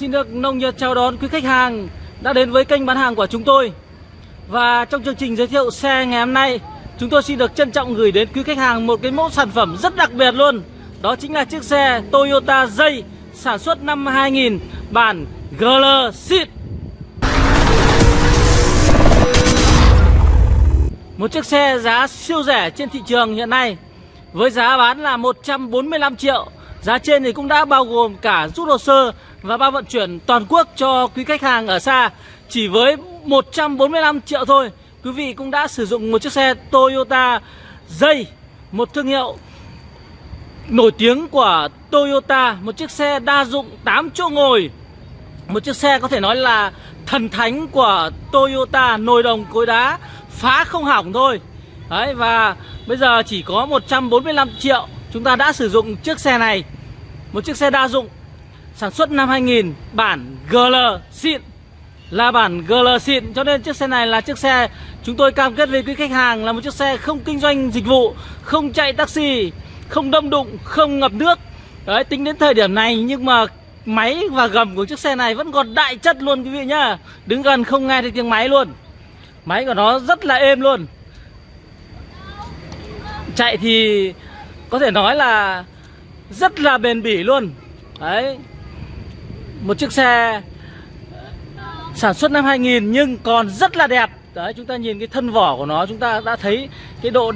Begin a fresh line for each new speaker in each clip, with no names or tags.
Xin được nồng nhiệt chào đón quý khách hàng đã đến với kênh bán hàng của chúng tôi. Và trong chương trình giới thiệu xe ngày hôm nay, chúng tôi xin được trân trọng gửi đến quý khách hàng một cái mẫu sản phẩm rất đặc biệt luôn. Đó chính là chiếc xe Toyota Dây sản xuất năm 2000 bản GL Seat. Một chiếc xe giá siêu rẻ trên thị trường hiện nay với giá bán là 145 triệu. Giá trên thì cũng đã bao gồm cả rút hồ sơ và bao vận chuyển toàn quốc cho quý khách hàng ở xa chỉ với 145 triệu thôi. Quý vị cũng đã sử dụng một chiếc xe Toyota dây, một thương hiệu nổi tiếng của Toyota, một chiếc xe đa dụng 8 chỗ ngồi. Một chiếc xe có thể nói là thần thánh của Toyota nồi đồng cối đá phá không hỏng thôi. Đấy và bây giờ chỉ có 145 triệu chúng ta đã sử dụng chiếc xe này. Một chiếc xe đa dụng, sản xuất năm 2000 bản GL xịn. Là bản GL xịn, cho nên chiếc xe này là chiếc xe chúng tôi cam kết với quý khách hàng là một chiếc xe không kinh doanh dịch vụ, không chạy taxi, không đâm đụng, không ngập nước. Đấy, tính đến thời điểm này nhưng mà máy và gầm của chiếc xe này vẫn còn đại chất luôn quý vị nhá. Đứng gần không nghe thấy tiếng máy luôn. Máy của nó rất là êm luôn. Chạy thì có thể nói là rất là bền bỉ luôn. Đấy. Một chiếc xe sản xuất năm 2000 nhưng còn rất là đẹp. Đấy, chúng ta nhìn cái thân vỏ của nó, chúng ta đã thấy cái độ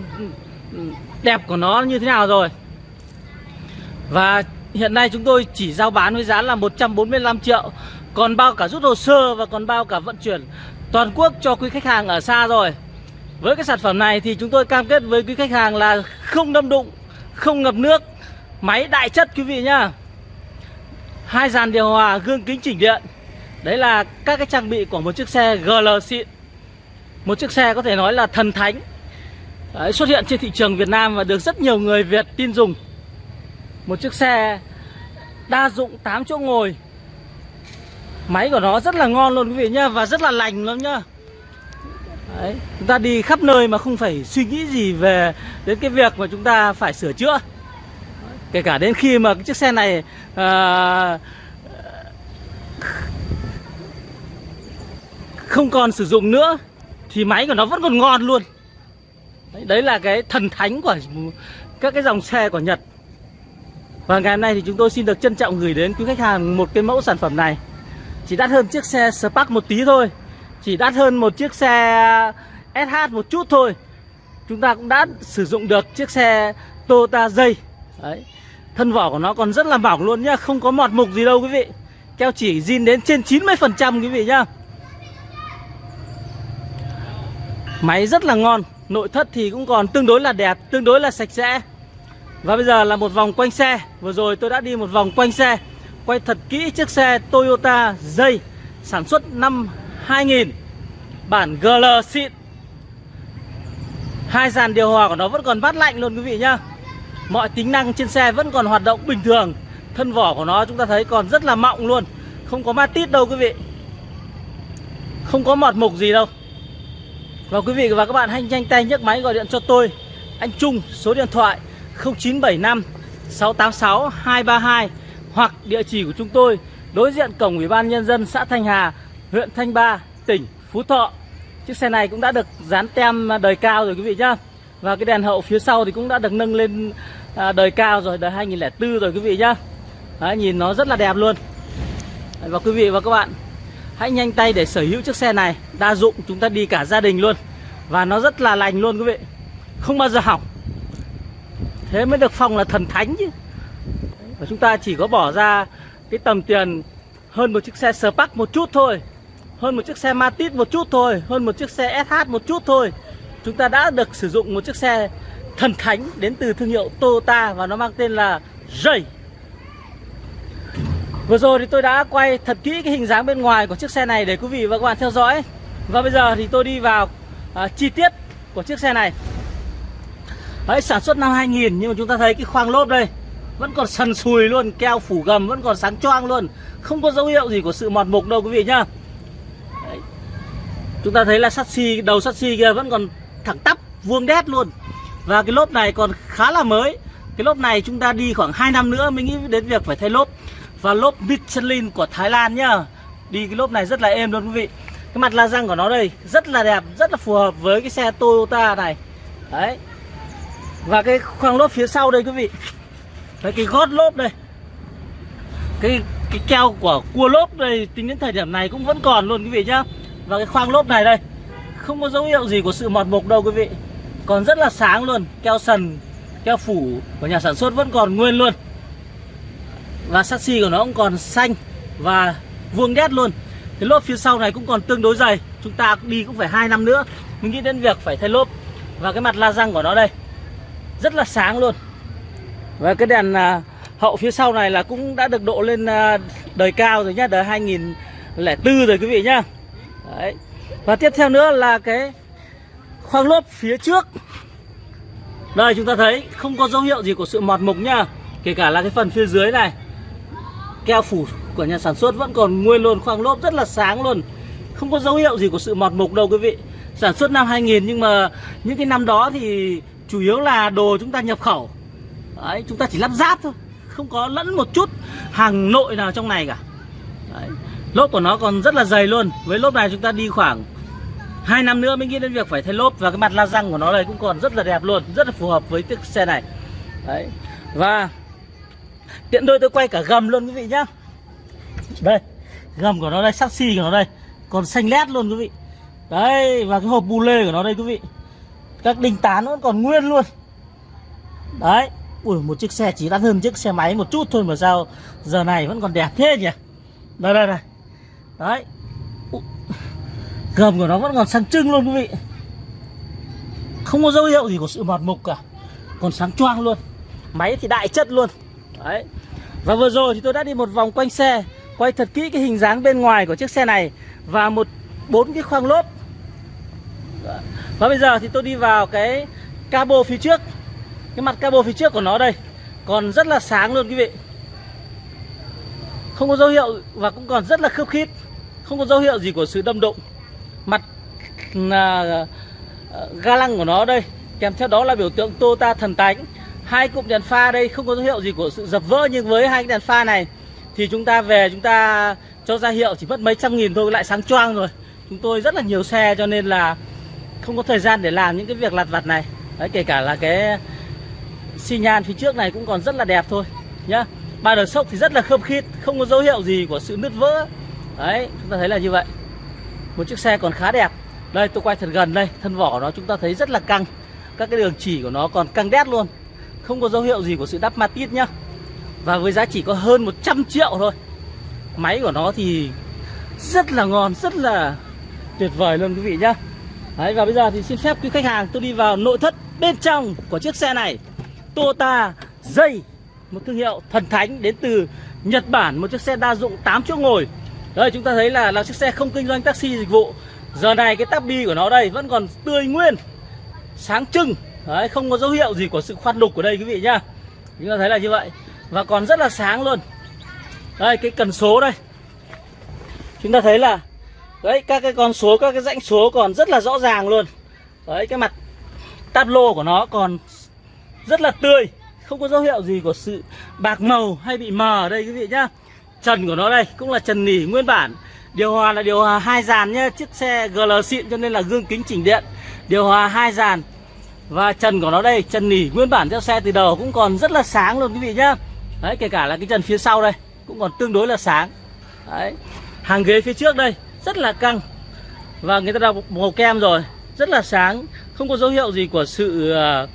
đẹp của nó như thế nào rồi. Và hiện nay chúng tôi chỉ giao bán với giá là 145 triệu, còn bao cả rút hồ sơ và còn bao cả vận chuyển toàn quốc cho quý khách hàng ở xa rồi. Với cái sản phẩm này thì chúng tôi cam kết với quý khách hàng là không đâm đụng không ngập nước. Máy đại chất quý vị nhá. Hai dàn điều hòa gương kính chỉnh điện. Đấy là các cái trang bị của một chiếc xe GL xịn một chiếc xe có thể nói là thần thánh. Đấy, xuất hiện trên thị trường Việt Nam và được rất nhiều người Việt tin dùng. Một chiếc xe đa dụng 8 chỗ ngồi. Máy của nó rất là ngon luôn quý vị nhá và rất là lành lắm nhá. Đấy, chúng ta đi khắp nơi mà không phải suy nghĩ gì về đến cái việc mà chúng ta phải sửa chữa. Kể cả đến khi mà cái chiếc xe này à, không còn sử dụng nữa thì máy của nó vẫn còn ngon luôn. Đấy, đấy là cái thần thánh của các cái dòng xe của Nhật. Và ngày hôm nay thì chúng tôi xin được trân trọng gửi đến quý khách hàng một cái mẫu sản phẩm này. Chỉ đắt hơn chiếc xe Spark một tí thôi chỉ đắt hơn một chiếc xe SH một chút thôi. Chúng ta cũng đã sử dụng được chiếc xe Toyota dây đấy, thân vỏ của nó còn rất là mỏng luôn nhá, không có mọt mục gì đâu quý vị. Keo chỉ zin đến trên 90 phần trăm quý vị nhá. Máy rất là ngon, nội thất thì cũng còn tương đối là đẹp, tương đối là sạch sẽ. Và bây giờ là một vòng quanh xe. Vừa rồi tôi đã đi một vòng quanh xe, quay thật kỹ chiếc xe Toyota dây sản xuất năm 2000 Bản GL xịn. Hai dàn điều hòa của nó vẫn còn mát lạnh luôn quý vị nhá. Mọi tính năng trên xe vẫn còn hoạt động bình thường. Thân vỏ của nó chúng ta thấy còn rất là mọng luôn. Không có ma tít đâu quý vị. Không có mọt mục gì đâu. Và quý vị và các bạn hãy nhanh tay nhấc máy gọi điện cho tôi. Anh Trung, số điện thoại 0975 686 232 Hoặc địa chỉ của chúng tôi, Đối diện cổng Ủy ban Nhân dân xã Thanh Hà huyện Thanh Ba, tỉnh Phú Thọ. Chiếc xe này cũng đã được dán tem đời cao rồi quý vị nhá. Và cái đèn hậu phía sau thì cũng đã được nâng lên à, đời cao rồi, đời 2004 rồi quý vị nhá. Đấy, nhìn nó rất là đẹp luôn. Và quý vị và các bạn hãy nhanh tay để sở hữu chiếc xe này, đa dụng chúng ta đi cả gia đình luôn. Và nó rất là lành luôn quý vị. Không bao giờ hỏng. Thế mới được phong là thần thánh chứ. Và chúng ta chỉ có bỏ ra cái tầm tiền hơn một chiếc xe Spark một chút thôi hơn một chiếc xe Matiz một chút thôi hơn một chiếc xe SH một chút thôi. Chúng ta đã được sử dụng một chiếc xe thần thánh đến từ thương hiệu Toyota và nó mang tên là Ray. Vừa rồi thì tôi đã quay thật kỹ cái hình dáng bên ngoài của chiếc xe này để quý vị và các bạn theo dõi. Và bây giờ thì tôi đi vào à, chi tiết của chiếc xe này. Đấy, sản xuất năm 2000 nhưng mà chúng ta thấy cái khoang lốp đây Vẫn còn sần sùi luôn, keo phủ gầm vẫn còn sáng choang luôn. Không có dấu hiệu gì của sự mọt mục đâu quý vị nhá. Chúng ta thấy là sắt xi, đầu sắt xi kia vẫn còn thẳng tắp, vuông đét luôn. Và cái lốp này còn khá là mới. Cái lốp này chúng ta đi khoảng 2 năm nữa mới nghĩ đến việc phải thay lốp. Và lốp Michelin của Thái Lan nhá. Đi cái lốp này rất là êm luôn quý vị. Cái mặt la răng của nó đây, rất là đẹp, rất là phù hợp với cái xe Toyota này. Đấy. Và cái khoang lốp phía sau đây quý vị. Đấy, cái gót lốp đây. Cái cái keo của cua lốp đây, Tính đến thời điểm này cũng vẫn còn luôn quý vị nhá. Và cái khoang lốp này đây Không có dấu hiệu gì của sự mọt mục đâu quý vị. Còn rất là sáng luôn Keo sần, keo phủ của nhà sản xuất vẫn còn nguyên luôn. Và sassy của nó cũng còn xanh Và vuông đét luôn. Cái lốp phía sau này cũng còn tương đối dày Chúng ta đi cũng phải 2 năm nữa Mình nghĩ đến việc phải thay lốp. Và cái mặt la răng của nó đây Rất là sáng luôn. Và cái đèn à, hậu phía sau này là cũng đã được độ lên à, đời cao rồi nhá, đời 2004 rồi quý vị nhá. Đấy. Và tiếp theo nữa là cái khoang lốp phía trước. Đây chúng ta thấy không có dấu hiệu gì của sự mọt mục nha Kể cả là cái phần phía dưới này. Keo phủ của nhà sản xuất vẫn còn nguyên luôn, khoang lốp rất là sáng luôn. Không có dấu hiệu gì của sự mọt mục đâu quý vị. Sản xuất năm 2000 nhưng mà những cái năm đó thì chủ yếu là đồ chúng ta nhập khẩu Đấy, chúng ta chỉ lắp ráp thôi Không có lẫn một chút hàng nội nào trong này cả Đấy. Lốp của nó còn rất là dày luôn. Với lốp này chúng ta đi khoảng 2 năm nữa mới nghĩ đến việc phải thay lốp. Và cái mặt la răng của nó đây cũng còn rất là đẹp luôn. Rất là phù hợp với chiếc xe này. Đấy. Và Tiện đôi tôi quay cả gầm luôn quý vị nhá. Đây. Gầm của nó đây, chassis của nó đây. Còn xanh lét luôn quý vị. Đấy, và cái hộp bu lê của nó đây quý vị. Các đinh tán vẫn còn nguyên luôn. Đấy. Ui một chiếc xe chỉ đắt hơn chiếc xe máy một chút thôi mà sao giờ này vẫn còn đẹp thế nhỉ? Đây đây đây. Đấy. Gầm của nó vẫn còn sáng trưng luôn quý vị. Không có dấu hiệu gì của sự mọt mục cả. Còn sáng choang luôn. Máy thì đại chất luôn. Đấy. Và vừa rồi thì tôi đã đi một vòng quanh xe, Quay thật kỹ cái hình dáng bên ngoài của chiếc xe này Và một, bốn cái khoang lốp. Và bây giờ thì tôi đi vào cái cabo phía trước. Cái mặt cabo phía trước của nó đây. Còn rất là sáng luôn quý vị. Không có dấu hiệu Và cũng còn rất là khớp khít. Không có dấu hiệu gì của sự đâm đụng. Mặt là ga lăng của nó đây, Kèm theo đó là biểu tượng Toyota thần tánh. Hai cụm đèn pha đây không có dấu hiệu gì của sự dập vỡ, Nhưng với hai cái đèn pha này Thì chúng ta về, chúng ta cho ra hiệu chỉ mất mấy trăm nghìn thôi, lại sáng choang rồi. Chúng tôi rất là nhiều xe cho nên là Không có thời gian để làm những cái việc lặt vặt này. Đấy, kể cả là cái xi nhan phía trước này cũng còn rất là đẹp thôi, nhá. Ba đờ sốc thì rất là khớp khít, không có dấu hiệu gì của sự nứt vỡ đấy chúng ta thấy là như vậy. Một chiếc xe còn khá đẹp. Đây tôi quay thật gần đây thân vỏ nó chúng ta thấy rất là căng. Các cái đường chỉ của nó còn căng đét luôn. Không có dấu hiệu gì của sự đắp matit nhá. Và với giá chỉ có hơn 100 triệu thôi. Máy của nó thì rất là ngon rất là tuyệt vời luôn quý vị nhá. Đấy, và bây giờ thì xin phép quý khách hàng tôi đi vào nội thất bên trong của chiếc xe này. Toyota dây một thương hiệu thần thánh đến từ Nhật Bản một chiếc xe đa dụng 8 chỗ ngồi đây, chúng ta thấy là là chiếc xe không kinh doanh taxi dịch vụ. Giờ này cái tabi của nó đây vẫn còn tươi nguyên, sáng trưng. Đấy, không có dấu hiệu gì của sự khoan đục của đây quý vị nhá. Chúng ta thấy là như vậy. Và còn rất là sáng luôn. Đây, cái cần số đây. Chúng ta thấy là, đấy, các cái con số, các cái rãnh số còn rất là rõ ràng luôn. Đấy, cái mặt tablo của nó còn rất là tươi. Không có dấu hiệu gì của sự bạc màu hay bị mờ ở đây quý vị nhá trần của nó đây, cũng là trần nỉ nguyên bản. Điều hòa là điều hòa hai dàn nhé chiếc xe GL xịn cho nên là gương kính chỉnh điện. Điều hòa hai dàn. Và trần của nó đây, trần nỉ nguyên bản theo xe từ đầu cũng còn rất là sáng luôn quý vị nhá. Đấy, kể cả là cái trần phía sau đây cũng còn tương đối là sáng. Đấy, hàng ghế phía trước đây rất là căng. Và người ta đọc màu kem rồi, rất là sáng. Không có dấu hiệu gì của sự ờ,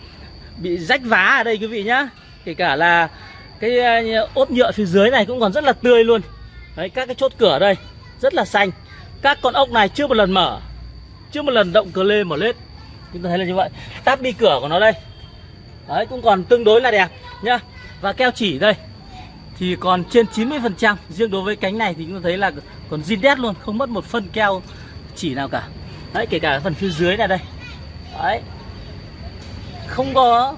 bị rách vá ở đây quý vị nhá. Kể cả là cái ờ, ốp nhựa phía dưới này cũng còn rất là tươi luôn. Đấy, các cái chốt cửa đây, rất là xanh. Các con ốc này chưa một lần mở, chưa một lần động cờ lê mở lết. Chúng ta thấy là như vậy. Táp đi cửa của nó đây. Đấy, cũng còn tương đối là đẹp nhá. Và keo chỉ đây, thì còn trên 90 phần trăm. Riêng đối với cánh này thì chúng ta thấy là còn zin đét luôn, không mất một phân keo chỉ nào cả. Đấy, kể cả phần phía dưới này đây. Đấy. Không có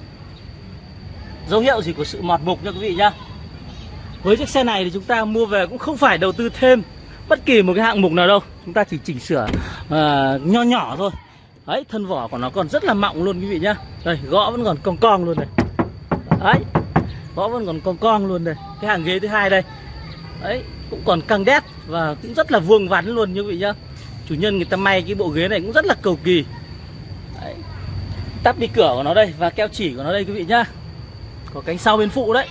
dấu hiệu gì của sự mọt mục nha quý vị nhá. Với chiếc xe này thì chúng ta mua về cũng không phải đầu tư thêm bất kỳ một cái hạng mục nào đâu. Chúng ta chỉ chỉnh sửa uh, nho nhỏ thôi. Đấy thân vỏ của nó còn rất là mọng luôn quý vị nhá. Đây gõ vẫn còn cong cong luôn này. Đấy gõ vẫn còn cong cong luôn đây cái hàng ghế thứ hai đây. Đấy cũng còn căng đét và cũng rất là vuông vắn luôn như vị nhá. Chủ nhân người ta may cái bộ ghế này cũng rất là cầu kỳ. Đấy. tắp đi cửa của nó đây và keo chỉ của nó đây quý vị nhá có cánh sau bên phụ đấy.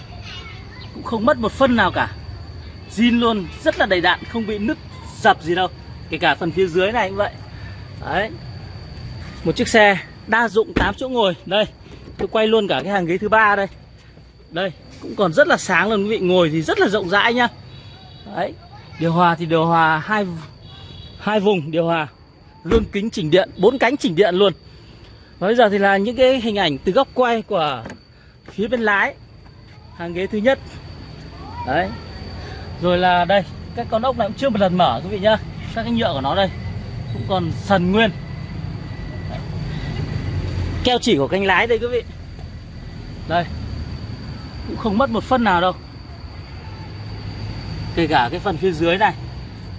Cũng không mất một phân nào cả. Zin luôn, rất là đầy đạn, không bị nứt dập gì đâu. Kể cả phần phía dưới này cũng vậy. Đấy. Một chiếc xe đa dụng 8 chỗ ngồi. Đây, tôi quay luôn cả cái hàng ghế thứ ba đây. Đây, cũng còn rất là sáng luôn, quý vị. Ngồi thì rất là rộng rãi nhá. Đấy, điều hòa thì điều hòa hai hai vùng, điều hòa gương kính chỉnh điện, bốn cánh chỉnh điện luôn. Và bây giờ thì là những cái hình ảnh từ góc quay của phía bên lái, hàng ghế thứ nhất. Đấy. Rồi là đây các con ốc này cũng chưa một lần mở quý vị nhá. Các cái nhựa của nó đây, cũng còn sần nguyên. Đấy. keo chỉ của cánh lái đây quý vị. Đây. Cũng không mất một phân nào đâu. Kể cả cái phần phía dưới này,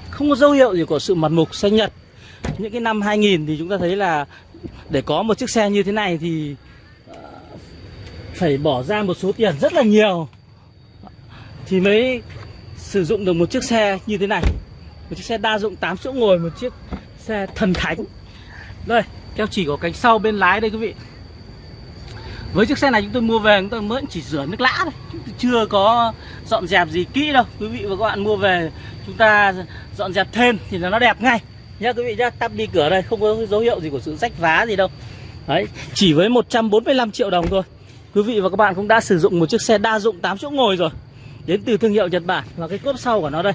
không có dấu hiệu gì của sự mật mục xanh nhật. Những cái năm 2000 thì chúng ta thấy là để có một chiếc xe như thế này thì phải bỏ ra một số tiền rất là nhiều. Thì mới sử dụng được một chiếc xe như thế này. Một chiếc xe đa dụng 8 chỗ ngồi, một chiếc xe thần thánh. Đây keo chỉ của cánh sau bên lái đây quý vị. Với chiếc xe này chúng tôi mua về, chúng tôi mới chỉ rửa nước lã thôi. Chúng tôi chưa có dọn dẹp gì kỹ đâu. Quý vị và các bạn mua về, chúng ta dọn dẹp thêm thì là nó đẹp ngay. Nhá, quý vị nhá, tắp đi cửa đây, không có dấu hiệu gì của sự rách vá gì đâu. Đấy, chỉ với 145 triệu đồng thôi quý vị và các bạn cũng đã sử dụng một chiếc xe đa dụng 8 chỗ ngồi rồi. Đến từ thương hiệu Nhật Bản và cái cốp sau của nó đây.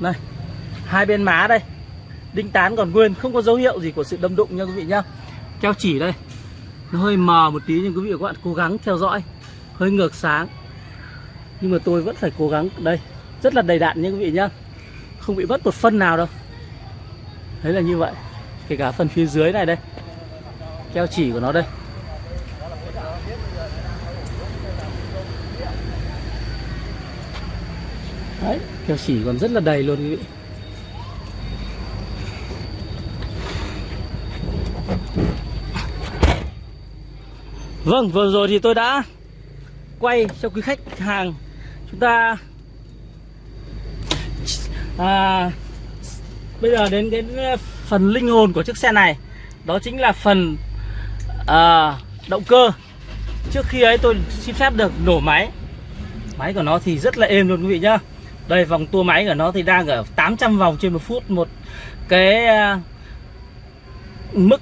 Này, hai bên má đây. Đinh tán còn nguyên, không có dấu hiệu gì của sự đâm đụng nha quý vị nhá. Keo chỉ đây. Nó hơi mờ một tí nhưng quý vị và các bạn cố gắng theo dõi. Hơi ngược sáng. Nhưng mà tôi vẫn phải cố gắng. Đây, rất là đầy đạn nha quý vị nhá. Không bị mất một phân nào đâu. Đấy là như vậy. Kể cả phần phía dưới này đây keo chỉ của nó đây. Đấy keo chỉ còn rất là đầy luôn quý vị. Vâng, vừa rồi thì tôi đã quay cho quý khách hàng. Chúng ta à, bây giờ đến cái à, phần linh hồn của chiếc xe này. Đó chính là phần à, động cơ. Trước khi ấy tôi xin phép được nổ máy. Máy của nó thì rất là êm luôn quý vị nhá. Đây vòng tua máy của nó thì đang ở 800 vòng trên một phút một cái à, mức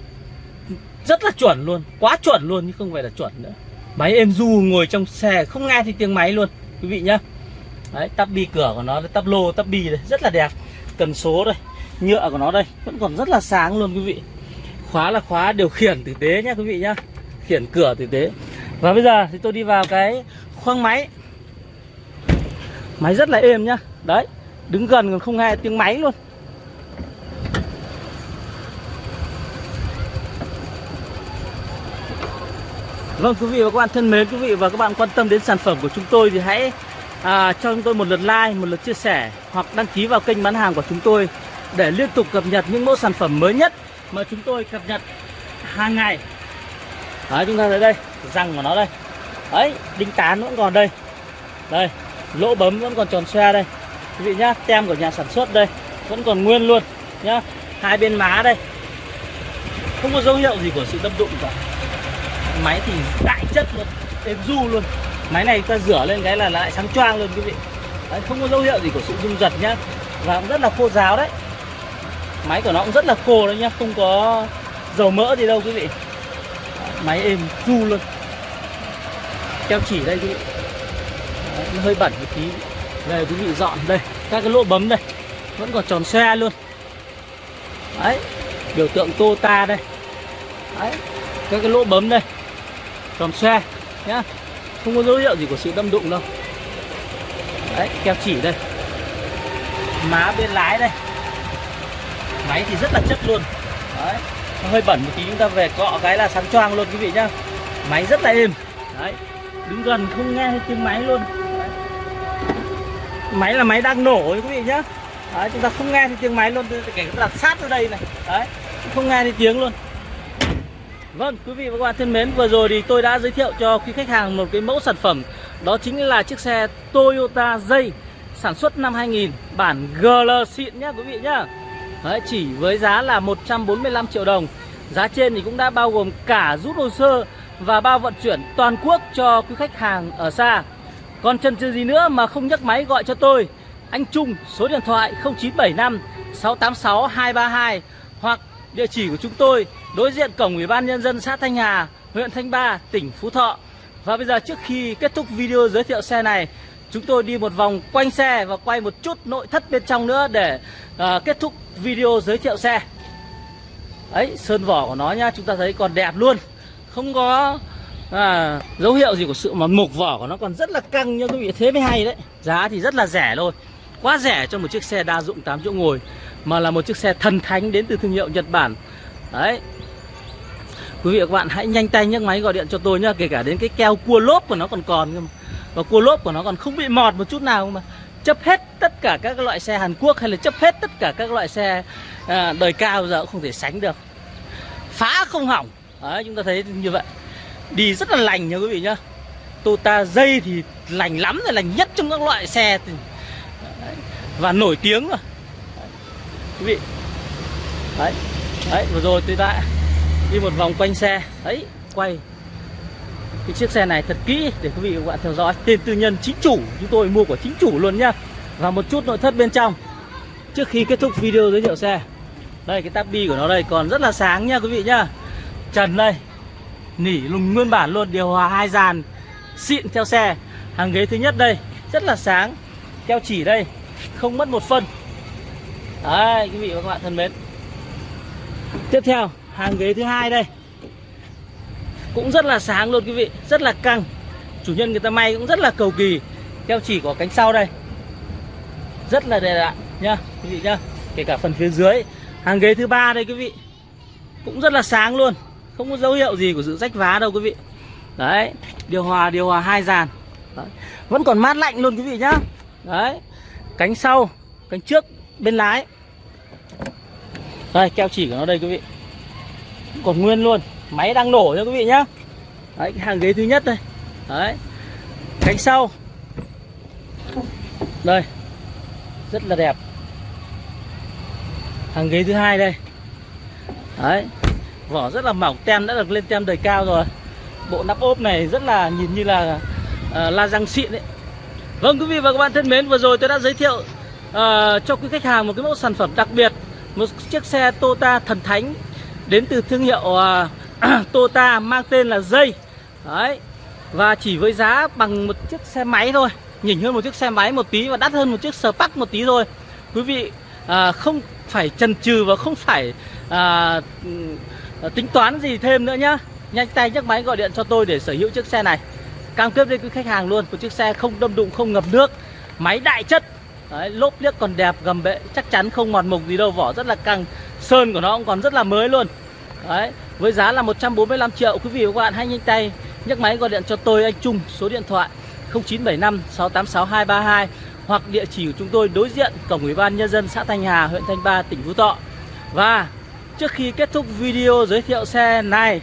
rất là chuẩn luôn quá chuẩn luôn chứ không phải là chuẩn nữa. Máy êm du ngồi trong xe không nghe thì tiếng máy luôn quý vị nhá. Đấy tắp bi cửa của nó tắp lô tắp bi đây rất là đẹp. Cần số đây nhựa của nó đây vẫn còn rất là sáng luôn quý vị khóa là khóa điều khiển tử tế nhá quý vị nhá. Khiển cửa tử tế. Và bây giờ thì tôi đi vào cái khoang máy. Máy rất là êm nhá. Đấy đứng gần còn không nghe tiếng máy luôn. Vâng quý vị và các bạn thân mến, quý vị và các bạn quan tâm đến sản phẩm của chúng tôi thì hãy à, cho chúng tôi một lượt like, một lượt chia sẻ hoặc đăng ký vào kênh bán hàng của chúng tôi để liên tục cập nhật những mẫu sản phẩm mới nhất mà chúng tôi cập nhật hàng ngày. Đấy chúng ta thấy đây, răng của nó đây. Đấy, đinh tán vẫn còn đây. Đây, lỗ bấm vẫn còn tròn xoe đây. Quý vị nhá, tem của nhà sản xuất đây vẫn còn nguyên luôn nhá. Hai bên má đây. Không có dấu hiệu gì của sự đâm đụng cả máy thì đại chất luôn êm du luôn máy này ta rửa lên cái là lại sáng choang luôn quý vị đấy, không có dấu hiệu gì của sự rung giật nhá và cũng rất là khô ráo đấy máy của nó cũng rất là khô đấy nhá không có dầu mỡ gì đâu quý vị. Máy êm du luôn. Keo chỉ đây quý vị. Đấy, nó hơi bẩn một tí. Đây quý vị dọn. Đây các cái lỗ bấm đây. Vẫn còn tròn xe luôn. Đấy biểu tượng Toyota đây. Đấy các cái lỗ bấm đây. Tròn xe nhá. Không có dấu hiệu gì của sự đâm đụng đâu. Đấy keo chỉ đây. Má bên lái đây máy thì rất là chất luôn. Đấy nó hơi bẩn một tí chúng ta về cọ cái là sáng choang luôn quý vị nhá. Máy rất là êm. Đấy đứng gần không nghe tiếng máy luôn. Đấy. máy là máy đang nổ quý vị nhá. Đấy, chúng ta không nghe thấy tiếng máy luôn kể cả đặt sát ở đây này. Đấy không nghe thấy tiếng luôn. Vâng, quý vị và các bạn thân mến, vừa rồi thì tôi đã giới thiệu cho quý khách hàng một cái mẫu sản phẩm. Đó chính là chiếc xe Toyota Dây sản xuất năm 2000 bản GL xịn nhá quý vị nhá. Đấy, chỉ với giá là 145 triệu đồng. Giá trên thì cũng đã bao gồm cả rút hồ sơ và bao vận chuyển toàn quốc cho quý khách hàng ở xa. Còn chân chừ gì nữa mà không nhấc máy gọi cho tôi Anh Trung số điện thoại 0975 686 232 Hoặc địa chỉ của chúng tôi đối diện cổng Ủy ban Nhân dân xã Thanh Hà, huyện Thanh Ba, tỉnh Phú Thọ. Và bây giờ trước khi kết thúc video giới thiệu xe này Chúng tôi đi một vòng quanh xe và quay một chút nội thất bên trong nữa để à, kết thúc video giới thiệu xe. Đấy, sơn vỏ của nó nhá, chúng ta thấy còn đẹp luôn. Không có à, dấu hiệu gì của sự mà mục vỏ của nó còn rất là căng nha quý vị. Thế mới hay đấy. Giá thì rất là rẻ thôi. Quá rẻ cho một chiếc xe đa dụng 8 chỗ ngồi Mà là một chiếc xe thần thánh đến từ thương hiệu Nhật Bản. Đấy. Quý vị và các bạn hãy nhanh tay nhấc máy gọi điện cho tôi nhá Kể cả đến cái keo cua lốp của nó còn còn mà. Và cua lốp của nó còn không bị mọt một chút nào mà chấp hết tất cả các loại xe Hàn Quốc hay là chấp hết tất cả các loại xe à, đời cao giờ cũng không thể sánh được. Phá không hỏng. Đấy chúng ta thấy như vậy. Đi rất là lành nha quý vị nhá. Toyota dây thì lành lắm rồi lành nhất trong các loại xe thì... và nổi tiếng rồi. Quý vị. Đấy đấy vừa rồi tôi đã đi một vòng quanh xe. Đấy quay cái chiếc xe này thật kỹ để quý vị và các bạn theo dõi. Tên tư nhân chính chủ, chúng tôi mua của chính chủ luôn nhá. Và một chút nội thất bên trong. Trước khi kết thúc video giới thiệu xe. Đây, cái tabi của nó đây còn rất là sáng nha quý vị nhá. Trần đây. Nỉ lùng nguyên bản luôn, điều hòa hai dàn, xịn theo xe. Hàng ghế thứ nhất đây, rất là sáng. Keo chỉ đây, không mất một phân. Đấy, quý vị và các bạn thân mến. Tiếp theo, hàng ghế thứ hai đây cũng rất là sáng luôn quý vị, rất là căng. Chủ nhân người ta may cũng rất là cầu kỳ. Keo chỉ có cánh sau đây. Rất là đẹp ạ, nhá, quý vị nhá. Kể cả phần phía dưới, hàng ghế thứ ba đây quý vị. Cũng rất là sáng luôn. Không có dấu hiệu gì của sự rách vá đâu quý vị. Đấy, điều hòa điều hòa hai dàn. Đấy. vẫn còn mát lạnh luôn quý vị nhá. Đấy, cánh sau, cánh trước, bên lái. Đây, keo chỉ của nó đây quý vị. Còn nguyên luôn máy đang nổ nha quý vị nhá. Đấy cái hàng ghế thứ nhất đây. Đấy. Cánh sau. Đây. Rất là đẹp. Hàng ghế thứ hai đây. Đấy. Vỏ rất là mỏng tem đã được lên tem đời cao rồi. Bộ nắp ốp này rất là nhìn như là uh, la răng xịn đấy vâng quý vị và các bạn thân mến vừa rồi tôi đã giới thiệu uh, cho quý khách hàng một cái mẫu sản phẩm đặc biệt. Một chiếc xe Toyota thần thánh đến từ thương hiệu uh, Toyota mang tên là dây đấy. Và chỉ với giá bằng một chiếc xe máy thôi. Nhỉnh hơn một chiếc xe máy một tí và đắt hơn một chiếc Spark một tí thôi. Quý vị à, không phải chần chừ và không phải à, ừ, tính toán gì thêm nữa nhá. Nhanh tay nhấc máy gọi điện cho tôi để sở hữu chiếc xe này. Cam kết với quý khách hàng luôn một chiếc xe không đâm đụng không ngập nước máy đại chất. Đấy, lốp liếc còn đẹp gầm bệ chắc chắn không mọt mục gì đâu vỏ rất là căng sơn của nó cũng còn rất là mới luôn. Đấy, với giá là 145 triệu quý vị và các bạn hãy nhanh tay nhấc máy gọi điện cho tôi anh Trung số điện thoại 0975 686 232 hoặc địa chỉ của chúng tôi đối diện cổng ủy ban nhân dân xã Thanh Hà, huyện Thanh Ba, tỉnh Phú Thọ. Và trước khi kết thúc video giới thiệu xe này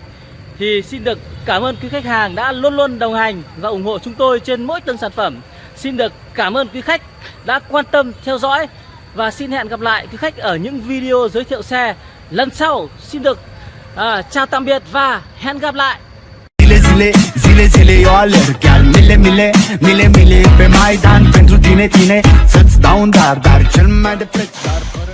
thì xin được cảm ơn quý khách hàng đã luôn luôn đồng hành và ủng hộ chúng tôi trên mỗi từng sản phẩm. Xin được cảm ơn quý khách đã quan tâm theo dõi và xin hẹn gặp lại quý khách ở những video giới thiệu xe lần sau. Xin được à, chào tạm biệt và hẹn gặp lại.
Zile, zile, zile, zile eu alerg Chiar mile, mile, mile, mile Pe Maidan pentru tine, tine Să-ți dau un dar, dar cel mai de preț Dar fără